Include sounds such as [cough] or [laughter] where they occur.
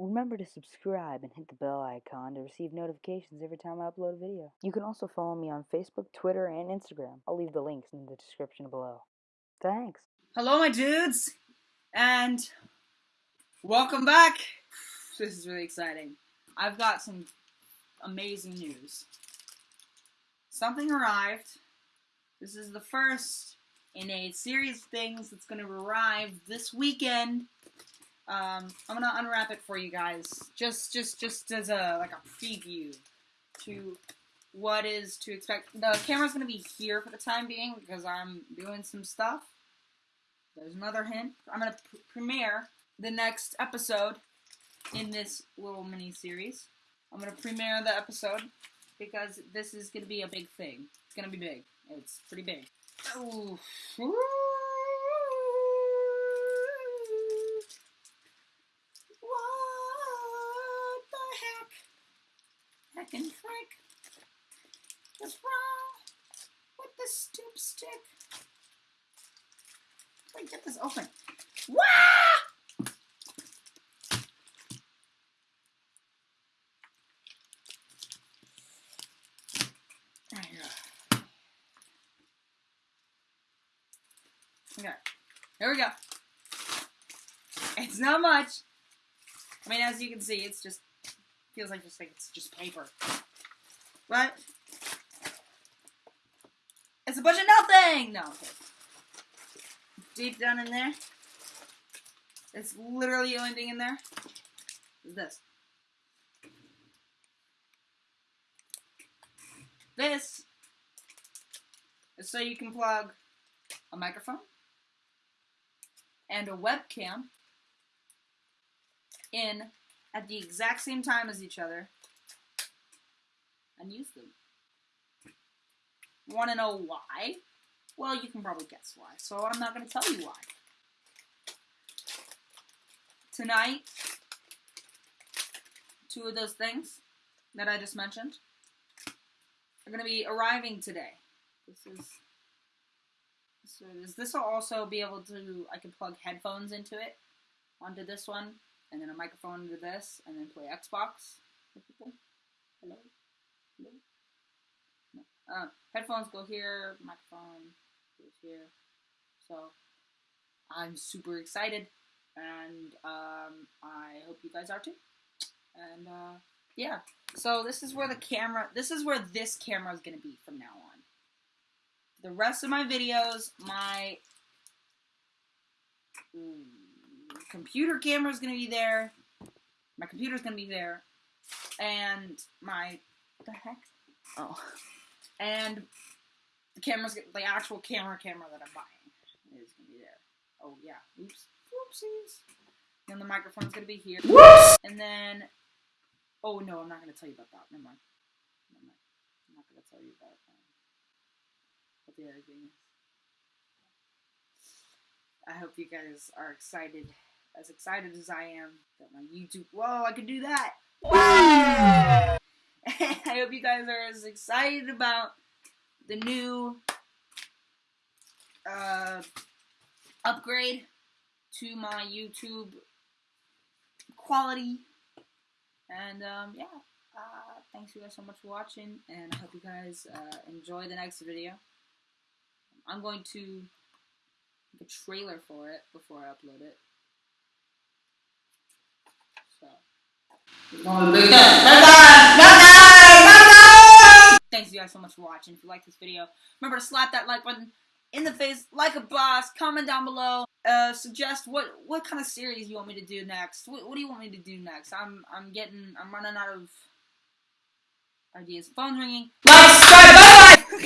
Remember to subscribe and hit the bell icon to receive notifications every time I upload a video. You can also follow me on Facebook, Twitter, and Instagram. I'll leave the links in the description below. Thanks. Hello, my dudes, and welcome back. This is really exciting. I've got some amazing news. Something arrived. This is the first in a series of things that's going to arrive this weekend. Um, I'm gonna unwrap it for you guys, just just just as a like a preview to what is to expect. The camera's gonna be here for the time being because I'm doing some stuff. There's another hint. I'm gonna pr premiere the next episode in this little mini series. I'm gonna premiere the episode because this is gonna be a big thing. It's gonna be big. It's pretty big. Ooh. What the heck? Heck and frick. What's wrong with the stoop stick? Wait, get this open. Wah! There you go. Okay, here we go. It's not much. I mean, as you can see, it's just feels like just like it's just paper, but it's a bunch of nothing. No, okay. deep down in there, it's literally the only thing in there is this. This is so you can plug a microphone and a webcam in at the exact same time as each other and use them. Want to know why? Well, you can probably guess why, so I'm not going to tell you why. Tonight, two of those things that I just mentioned are going to be arriving today. This is so this will also be able to I can plug headphones into it onto this one and then a microphone into this and then play Xbox. Hello? Hello? No. Uh, headphones go here, microphone goes here. So I'm super excited and um, I hope you guys are too. And uh, yeah, so this is where the camera, this is where this camera is going to be from now the rest of my videos, my computer camera is going to be there. My computer is going to be there. And my, the heck? Oh. And the camera's, the actual camera camera that I'm buying is going to be there. Oh, yeah. Oops. Whoopsies. And the microphone's going to be here. Whoops! And then, oh, no, I'm not going to tell you about that. Never mind. Never mind. I'm not going to tell you about that what the other thing. I hope you guys are excited, as excited as I am that my YouTube. Whoa, I can do that! [laughs] I hope you guys are as excited about the new uh, upgrade to my YouTube quality. And um, yeah, uh, thanks you guys so much for watching, and I hope you guys uh, enjoy the next video. I'm going to make a trailer for it before I upload it. So. Thanks you guys so much for watching. If you like this video, remember to slap that like button in the face like a boss. Comment down below. Uh, suggest what what kind of series you want me to do next. What, what do you want me to do next? I'm I'm getting I'm running out of ideas. Phone's ringing. Subscribe. Bye bye.